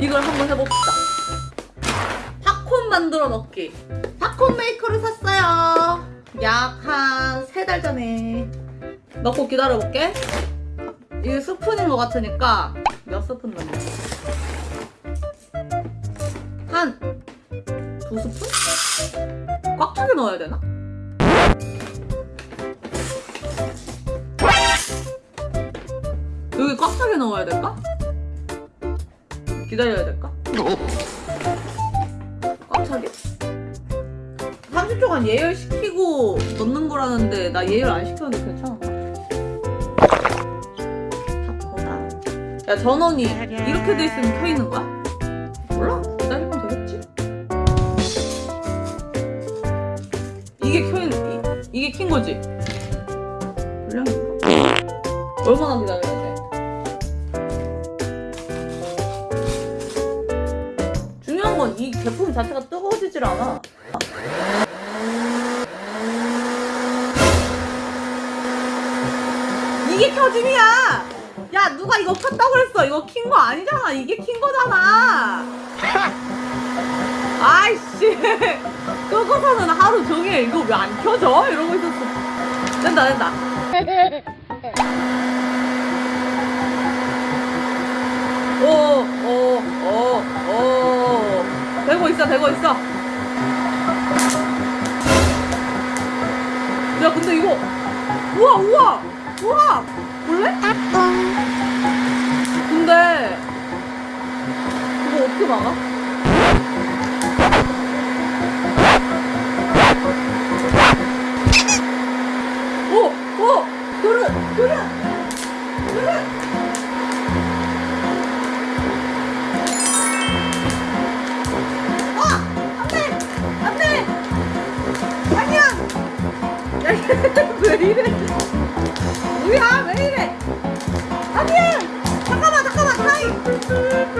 이걸 한번 해봅시다 팝콘 만들어 먹기 팝콘 메이커를 샀어요 약 한 세 달 전에 넣고 기다려볼게 이게 스푼인 것 같으니까 몇 스푼 넣어 한 두 스푼? 꽉 차게 넣어야 되나? 여기 꽉 차게 넣어야 될까? 기다려야 될까? 꽉 차게? 30초간 예열시키고 넣는 거라는데 나 예열 안 시켰는데 괜찮아 야 전원이 이렇게 돼 있으면 켜 있는 거야? 몰라 기다리면 되겠지 이게 켜 있는 이, 이게 킨 거지? 얼마나 기다려야 돼? 자체가 뜨거워지질 않아. 이게 켜짐이야! 야 누가 이거 켰다고 그랬어? 이거 킨 거 아니잖아. 이게 킨 거잖아. 아이씨. 끄고서는 하루 종일 이거 왜 안 켜져? 이러고 있었어. 된다 된다. 오오오오 되고 있어 되고 있어 야 근데 이거 우와 우와 우와 볼래? 근데 이거 어떻게 막아? 오! 오! 그릇! 그릇! 그릇! 왜 이래? 뭐야? 왜 이래? 아니야! 잠깐만, 잠깐만, 타임!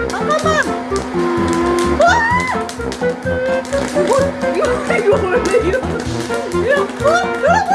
잠깐만! 와! 이거, 이거, 왜 이러? 이거, 어? 여러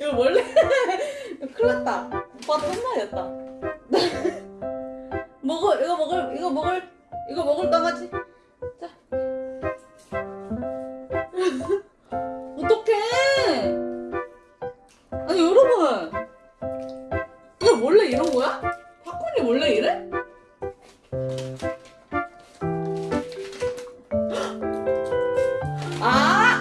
이거 원래 큰일 났다. 오빠 혼나야겠다. 먹을 이거 먹을 이거 먹을 이거 먹을 강아지 자 어떡해 아니 여러분 이거 원래 이런 거야? 팝콘이 원래 이래? 아!